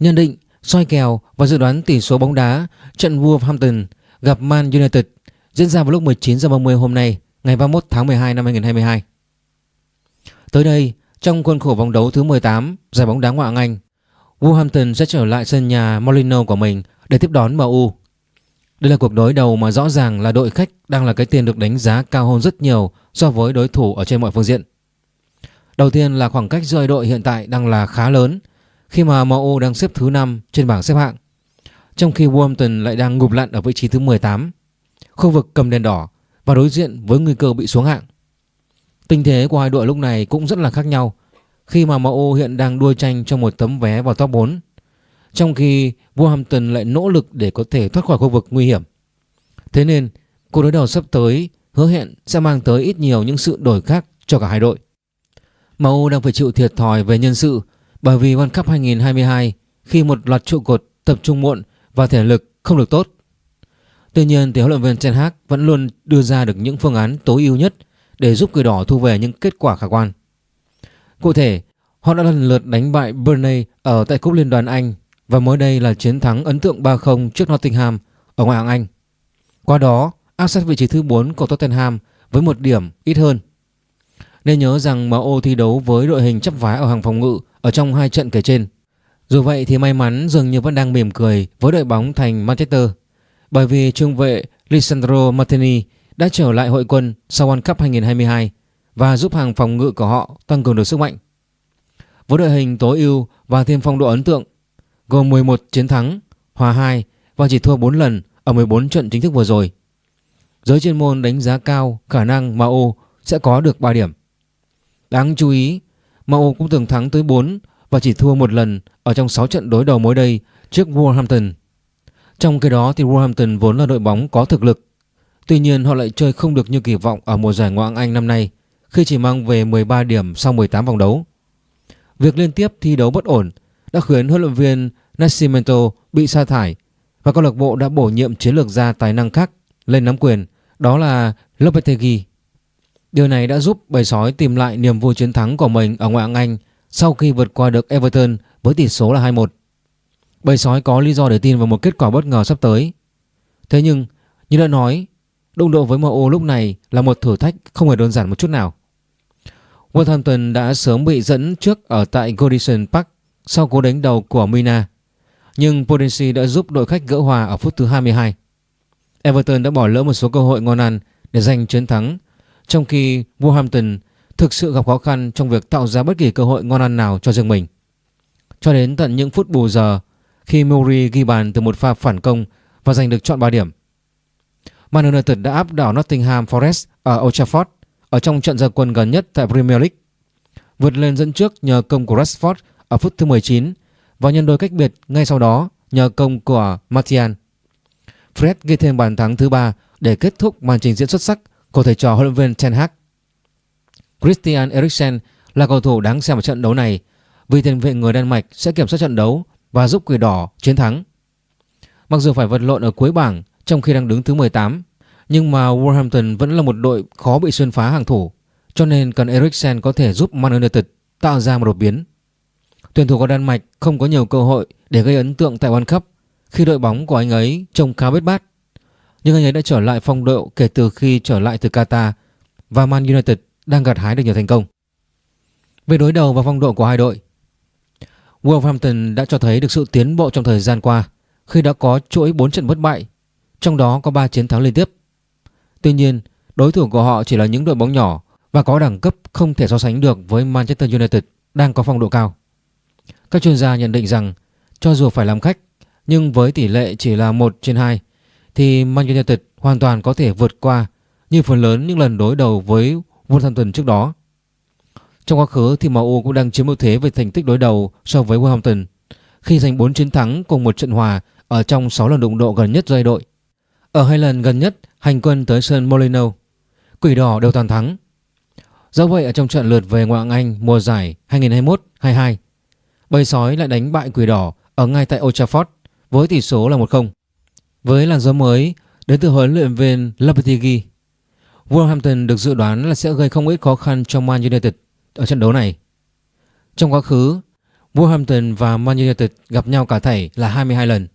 Nhận định, soi kèo và dự đoán tỷ số bóng đá trận Wolverhampton gặp Man United diễn ra vào lúc 19 h 30 hôm nay, ngày 31 tháng 12 năm 2022. Tới đây, trong khuôn khổ vòng đấu thứ 18 giải bóng đá ngoại hạng Anh, Wolverhampton sẽ trở lại sân nhà Molino của mình để tiếp đón MU. Đây là cuộc đối đầu mà rõ ràng là đội khách đang là cái tiền được đánh giá cao hơn rất nhiều so với đối thủ ở trên mọi phương diện. Đầu tiên là khoảng cách giữa đội hiện tại đang là khá lớn khi mà MU đang xếp thứ 5 trên bảng xếp hạng. Trong khi Wolverhampton lại đang ngụp lặn ở vị trí thứ 18, khu vực cầm đèn đỏ và đối diện với nguy cơ bị xuống hạng. Tình thế của hai đội lúc này cũng rất là khác nhau khi mà MU hiện đang đua tranh cho một tấm vé vào top 4 trong khi Wolverhampton lại nỗ lực để có thể thoát khỏi khu vực nguy hiểm. Thế nên cuộc đối đầu sắp tới hứa hẹn sẽ mang tới ít nhiều những sự đổi khác cho cả hai đội. MU đang phải chịu thiệt thòi về nhân sự bởi vì World Cup 2022 khi một loạt trụ cột tập trung muộn và thể lực không được tốt. Tuy nhiên thì huấn luyện viên Ten Hag vẫn luôn đưa ra được những phương án tối ưu nhất để giúp người đỏ thu về những kết quả khả quan. Cụ thể, họ đã lần lượt đánh bại Burnley ở tại Cúp Liên đoàn Anh và mới đây là chiến thắng ấn tượng 3-0 trước Nottingham ở ngoại hạng Anh. Qua đó, áp sát vị trí thứ 4 của Tottenham với một điểm ít hơn. Nên nhớ rằng MU thi đấu với đội hình chấp vá ở hàng phòng ngự ở trong hai trận kể trên. Dù vậy thì may mắn dường như vẫn đang mỉm cười với đội bóng thành Manchester bởi vì trung vệ Lisandro Martini đã trở lại hội quân sau World Cup 2022 và giúp hàng phòng ngự của họ tăng cường được sức mạnh. Với đội hình tối ưu và thêm phong độ ấn tượng gồm 11 chiến thắng, hòa 2 và chỉ thua 4 lần ở 14 trận chính thức vừa rồi. Giới chuyên môn đánh giá cao khả năng MU sẽ có được 3 điểm. Đáng chú ý, MU cũng từng thắng tới 4 và chỉ thua một lần ở trong 6 trận đối đầu mới đây trước Wolverhampton. Trong khi đó thì Wolverhampton vốn là đội bóng có thực lực. Tuy nhiên họ lại chơi không được như kỳ vọng ở mùa giải Ngoại hạng Anh năm nay khi chỉ mang về 13 điểm sau 18 vòng đấu. Việc liên tiếp thi đấu bất ổn đã khiến huấn luyện viên Nascimento bị sa thải và câu lạc bộ đã bổ nhiệm chiến lược gia tài năng khác lên nắm quyền, đó là Lopetegui. Điều này đã giúp bầy sói tìm lại niềm vui chiến thắng của mình ở ngoại hạng Anh sau khi vượt qua được Everton với tỷ số là 2-1. Bầy sói có lý do để tin vào một kết quả bất ngờ sắp tới. Thế nhưng, như đã nói, đụng độ với MU lúc này là một thử thách không hề đơn giản một chút nào. Wolverhampton đã sớm bị dẫn trước ở tại Goodison Park sau cú đánh đầu của Mina. Nhưng Potensi đã giúp đội khách gỡ hòa ở phút thứ 22. Everton đã bỏ lỡ một số cơ hội ngon ăn để giành chiến thắng, trong khi Wolverhampton thực sự gặp khó khăn trong việc tạo ra bất kỳ cơ hội ngon ăn nào cho riêng mình. Cho đến tận những phút bù giờ khi Murray ghi bàn từ một pha phản công và giành được chọn 3 điểm. Man United đã áp đảo Nottingham Forest ở Old Trafford ở trong trận gia quân gần nhất tại Premier League. Vượt lên dẫn trước nhờ công của Rashford ở phút thứ 19 và nhân đôi cách biệt ngay sau đó nhờ công của Martial. Fred ghi thêm bàn thắng thứ ba để kết thúc màn trình diễn xuất sắc của thầy trò huấn luyện viên Ten Hag. Christian Eriksen là cầu thủ đáng xem ở trận đấu này vì tiền vệ người Đan Mạch sẽ kiểm soát trận đấu và giúp quỷ đỏ chiến thắng. Mặc dù phải vật lộn ở cuối bảng trong khi đang đứng thứ 18, nhưng mà Wolverhampton vẫn là một đội khó bị xuyên phá hàng thủ, cho nên cần Eriksen có thể giúp Man United tạo ra một đột biến. Tuyển thủ của Đan Mạch không có nhiều cơ hội để gây ấn tượng tại World Cup khi đội bóng của anh ấy trông khá bết bát. Nhưng anh ấy đã trở lại phong độ kể từ khi trở lại từ Qatar và Man United đang gặt hái được nhiều thành công. Về đối đầu và phong độ của hai đội, Wolverhampton đã cho thấy được sự tiến bộ trong thời gian qua khi đã có chuỗi 4 trận bất bại, trong đó có 3 chiến thắng liên tiếp. Tuy nhiên, đối thủ của họ chỉ là những đội bóng nhỏ và có đẳng cấp không thể so sánh được với Manchester United đang có phong độ cao. Các chuyên gia nhận định rằng cho dù phải làm khách nhưng với tỷ lệ chỉ là 1 trên 2 thì Man United hoàn toàn có thể vượt qua như phần lớn những lần đối đầu với Wolverhampton trước đó. Trong quá khứ thì MU cũng đang chiếm ưu thế về thành tích đối đầu so với Wolverhampton khi giành 4 chiến thắng cùng một trận hòa ở trong 6 lần đụng độ gần nhất giai đội. Ở hai lần gần nhất hành quân tới sân Molino, Quỷ đỏ đều toàn thắng. Do vậy ở trong trận lượt về ngoại hạng Anh mùa giải 2021-22, bầy sói lại đánh bại Quỷ đỏ ở ngay tại Old Trafford với tỷ số là 1-0. Với làn gió mới đến từ huấn luyện viên Lopetegui, Wolverhampton được dự đoán là sẽ gây không ít khó khăn cho Man United ở trận đấu này. Trong quá khứ, Wolverhampton và Man United gặp nhau cả thảy là 22 lần.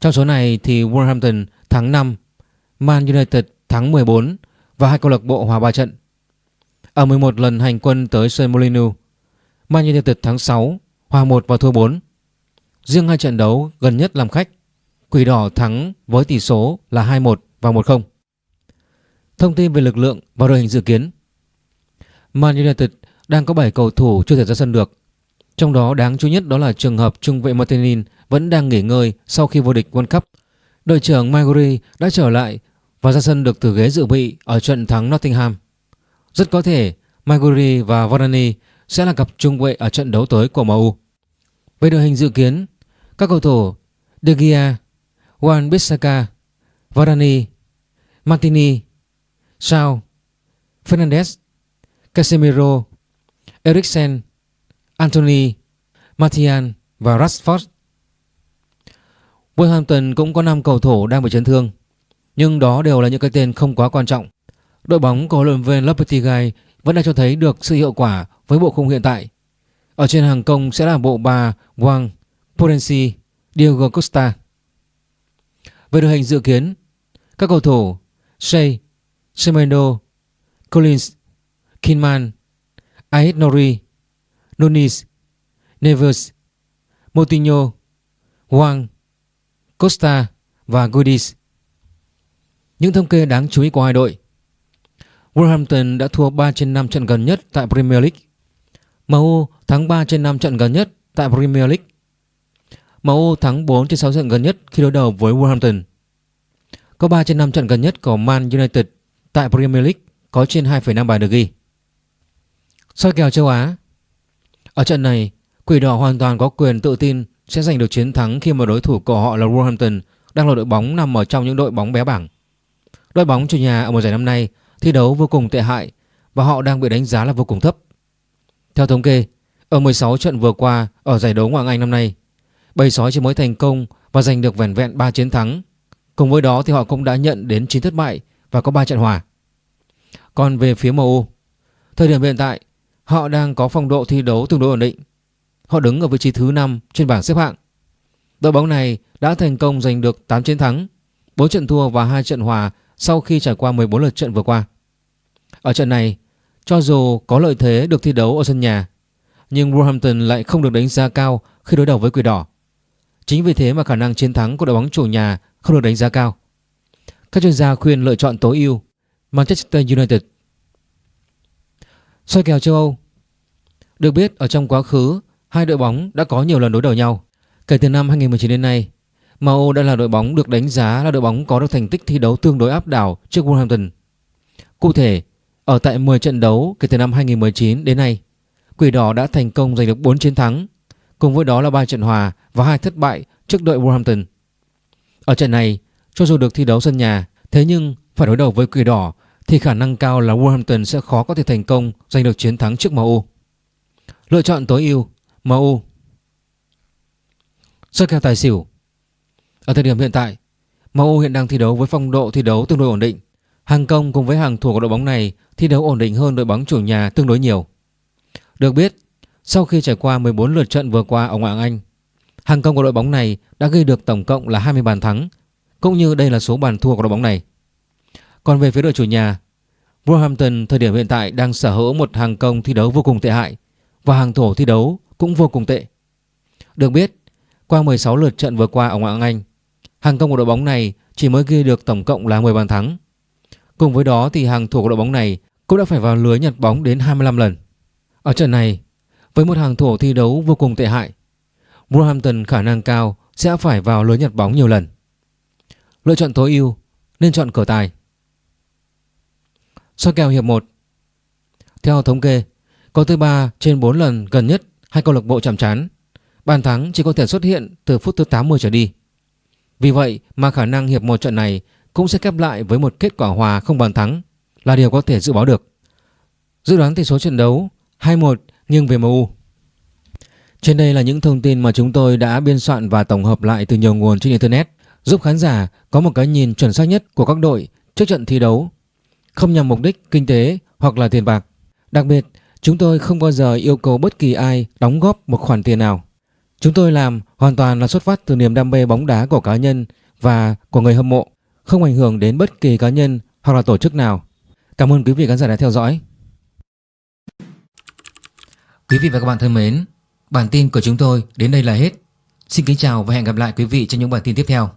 Trong số này thì Wolverhampton thắng 5, Man United thắng 14 và hai câu lạc bộ hòa 3 trận. Ở 11 lần hành quân tới sân Molineux, Man United thắng 6, hòa 1 và thua 4. Riêng hai trận đấu gần nhất làm khách, Quỷ Đỏ thắng với tỷ số là 2-1 và 1-0. Thông tin về lực lượng và đội hình dự kiến Man United đang có 7 cầu thủ chưa thể ra sân được. Trong đó đáng chú nhất đó là trường hợp trung vệ Martinin vẫn đang nghỉ ngơi sau khi vô địch World Cup. Đội trưởng Maguire đã trở lại và ra sân được từ ghế dự bị ở trận thắng Nottingham. Rất có thể Maguire và Varane sẽ là cặp trung vệ ở trận đấu tới của MU. Về đội hình dự kiến, các cầu thủ De Gea, Juan Bissaka, Varane, Martini, Sao, Fernandes, Casemiro, Eriksen, Anthony, Martial và Rashford. Wolverhampton cũng có 5 cầu thủ đang bị chấn thương, nhưng đó đều là những cái tên không quá quan trọng. Đội bóng của huấn luyện viên Lopetegui vẫn đang cho thấy được sự hiệu quả với bộ khung hiện tại. Ở trên hàng công sẽ là bộ ba Wang, Podensi, Diego Costa. Về đội hình dự kiến, các cầu thủ Shea, Semedo, Collins, Kinman, Ait Nori, Nunes, Neves, Moutinho, Wang, Costa và Goodies. Những thống kê đáng chú ý của hai đội Wolverhampton đã thua 3 trên 5 trận gần nhất tại Premier League. MU thắng 3 trên 5 trận gần nhất tại Premier League. MU thắng 4 trên 6 trận gần nhất khi đối đầu với Wolverhampton. Có 3 trên 5 trận gần nhất của Man United tại Premier League có trên 2,5 bàn được ghi. Soi kèo châu Á Ở trận này, Quỷ Đỏ hoàn toàn có quyền tự tin sẽ giành được chiến thắng khi mà đối thủ của họ là Wolverhampton đang là đội bóng nằm ở trong những đội bóng bé bảng. Đội bóng chủ nhà ở mùa giải năm nay thi đấu vô cùng tệ hại và họ đang bị đánh giá là vô cùng thấp. Theo thống kê, ở 16 trận vừa qua ở giải đấu Ngoại hạng Anh năm nay, Bầy sói chỉ mới thành công và giành được vẻn vẹn 3 chiến thắng. Cùng với đó thì họ cũng đã nhận đến 9 thất bại và có 3 trận hòa. Còn về phía MU, thời điểm hiện tại, họ đang có phong độ thi đấu tương đối ổn định. Họ đứng ở vị trí thứ 5 trên bảng xếp hạng. Đội bóng này đã thành công giành được 8 chiến thắng, 4 trận thua và 2 trận hòa sau khi trải qua 14 lượt trận vừa qua. Ở trận này, cho dù có lợi thế được thi đấu ở sân nhà, nhưng Wolverhampton lại không được đánh giá cao khi đối đầu với Quỷ Đỏ. Chính vì thế mà khả năng chiến thắng của đội bóng chủ nhà không được đánh giá cao. Các chuyên gia khuyên lựa chọn tối ưu Manchester United. Soi kèo châu Âu Được biết ở trong quá khứ, hai đội bóng đã có nhiều lần đối đầu nhau. Kể từ năm 2019 đến nay, MU đã là đội bóng được đánh giá là đội bóng có được thành tích thi đấu tương đối áp đảo trước Wolverhampton. Cụ thể, ở tại 10 trận đấu kể từ năm 2019 đến nay, Quỷ Đỏ đã thành công giành được 4 chiến thắng, cùng với đó là 3 trận hòa và hai thất bại trước đội Wolverhampton. Ở trận này, cho dù được thi đấu sân nhà, thế nhưng phải đối đầu với Quỷ Đỏ thì khả năng cao là Wolverhampton sẽ khó có thể thành công giành được chiến thắng trước MU. Lựa chọn tối ưu MU. Sơ kèo tài xỉu. Ở thời điểm hiện tại, MU hiện đang thi đấu với phong độ thi đấu tương đối ổn định. Hàng công cùng với hàng thủ của đội bóng này thi đấu ổn định hơn đội bóng chủ nhà tương đối nhiều. Được biết, sau khi trải qua 14 lượt trận vừa qua ở ngoại hạng Anh, hàng công của đội bóng này đã ghi được tổng cộng là 20 bàn thắng, cũng như đây là số bàn thua của đội bóng này. Còn về phía đội chủ nhà, Wolverhampton thời điểm hiện tại đang sở hữu một hàng công thi đấu vô cùng tệ hại và hàng thủ thi đấu cũng vô cùng tệ. Được biết, qua 16 lượt trận vừa qua ở ngoại hạng Anh, hàng công của đội bóng này chỉ mới ghi được tổng cộng là 10 bàn thắng. Cùng với đó thì hàng thủ của đội bóng này cũng đã phải vào lưới nhặt bóng đến 25 lần. Ở trận này, với một hàng thủ thi đấu vô cùng tệ hại, Wolverhampton khả năng cao sẽ phải vào lưới nhặt bóng nhiều lần. Lựa chọn tối ưu nên chọn cửa tài. Soi kèo hiệp 1 Theo thống kê, có tới 3 trên 4 lần gần nhất hai câu lạc bộ chạm trán. Bàn thắng chỉ có thể xuất hiện từ phút thứ 80 trở đi. Vì vậy mà khả năng hiệp một trận này cũng sẽ kép lại với một kết quả hòa không bàn thắng là điều có thể dự báo được. Dự đoán tỷ số trận đấu 2-1 nghiêng về MU. Trên đây là những thông tin mà chúng tôi đã biên soạn và tổng hợp lại từ nhiều nguồn trên Internet giúp khán giả có một cái nhìn chuẩn xác nhất của các đội trước trận thi đấu không nhằm mục đích kinh tế hoặc là tiền bạc. Đặc biệt, Chúng tôi không bao giờ yêu cầu bất kỳ ai đóng góp một khoản tiền nào. Chúng tôi làm hoàn toàn là xuất phát từ niềm đam mê bóng đá của cá nhân và của người hâm mộ, không ảnh hưởng đến bất kỳ cá nhân hoặc là tổ chức nào. Cảm ơn quý vị khán giả đã theo dõi. Quý vị và các bạn thân mến, bản tin của chúng tôi đến đây là hết. Xin kính chào và hẹn gặp lại quý vị trong những bản tin tiếp theo.